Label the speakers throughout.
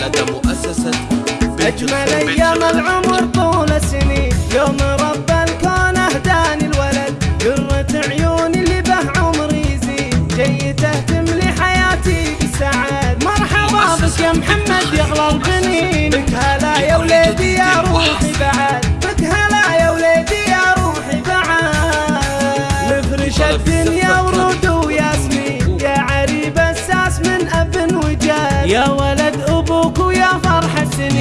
Speaker 1: لدى مؤسسة
Speaker 2: أجمل أيام العمر طول السنين يوم رب الكون أهداني الولد. قرة عيوني اللي به عمري يزيد. جاي تهتم لحياتي بالسعاد مرحبا بك يا محمد يا أغلى البنين. بك هلا يا وليدي يا روحي بعد. بك هلا يا وليدي يا روحي بعد. نفرش الدنيا ورود وياسمين. يا عريب الساس من أب وجاد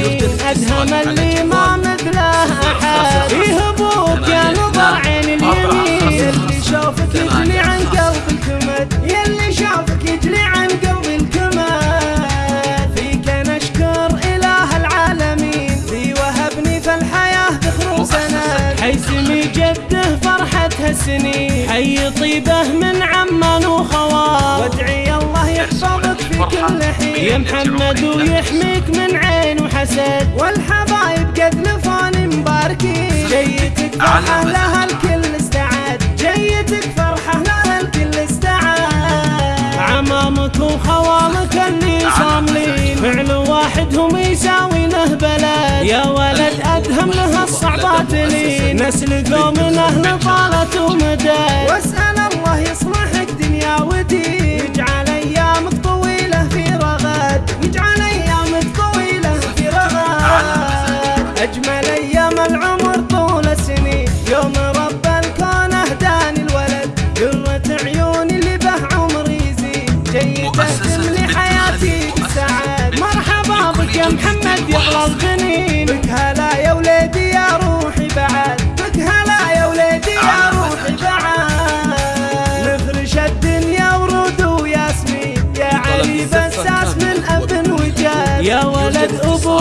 Speaker 2: أدهم اللي ما مثله أحد فيه أبوك يا نظر عين اليمين. يلي شوفك يجلي عن قلب الكمد يلي شوفك يجلي عن قلب الكمد فيك نشكر إله العالمين. في وهبني في الحياة ذخر وسند حيسمي جده فرحة هالسنين حي طيبه من عمان وخوال كل حين. يا محمد ويحميك من عين وحسد. والحبايب قد لفوني مباركين. جيتك فرحة لها الكل استعاد. جيتك فرحة لها الكل استعاد. عمامك وخوالك اللي صاملين فعل واحد هم يساوي له بلد. يا ولد أدهم له الصعبات لين نسل قوم أهل طالت ومدد. واسأل رغد اجمل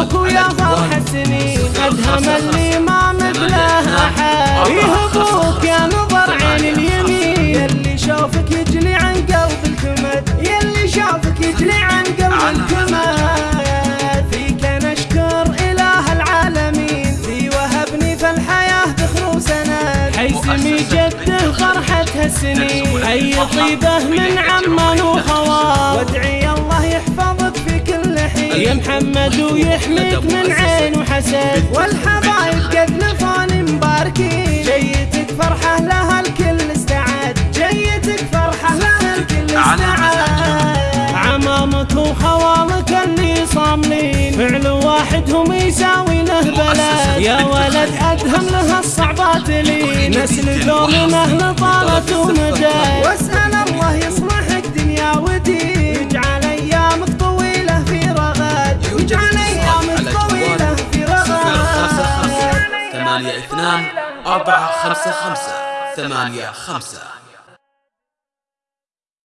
Speaker 2: أبوك ويا السنين ادهم اللي ما مثله أحد. فيه أبوك يا نظر عين اليمين. يلي شوفك يجلي عن قلب الكمد. يلي شوفك يجلي عن قلب الكمد. فيك نشكر إله العالمين. في وهبني في الحياة ذخر وسند حيسمي جده فرحة هالسنين حي طيبة من عمان وخوال يا محمد ويحميك من عين وحسد. والحبايب قد لفوني مباركين. جيتك فرحة لها الكل استعاد. جيتك فرحة لها الكل استعاد. عمامك وخوالك اللي صاملين. فعل واحد هم يساوي له بلد. يا ولد أدهم له الصعبات لي نسل أهل طالت ومدد واسأل
Speaker 1: ثمانية اثنان أربعة خمسة خمسة ثمانية خمسة.